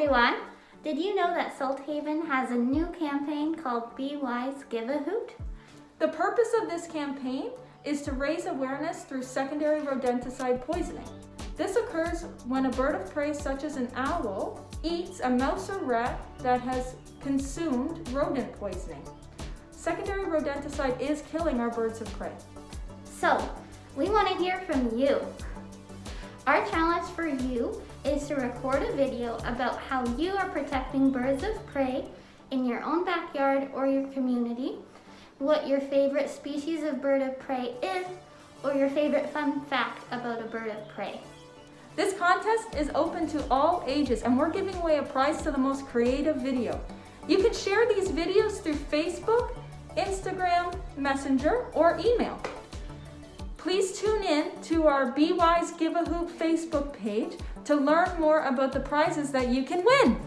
everyone! Did you know that Salthaven has a new campaign called Be Wise Give a Hoot? The purpose of this campaign is to raise awareness through secondary rodenticide poisoning. This occurs when a bird of prey such as an owl eats a mouse or rat that has consumed rodent poisoning. Secondary rodenticide is killing our birds of prey. So, we want to hear from you. Our challenge for you is to record a video about how you are protecting birds of prey in your own backyard or your community, what your favorite species of bird of prey is, or your favorite fun fact about a bird of prey. This contest is open to all ages and we're giving away a prize to the most creative video. You can share these videos through Facebook, Instagram, Messenger, or email. Please tune in to our Be Wise Give a Hoot Facebook page to learn more about the prizes that you can win.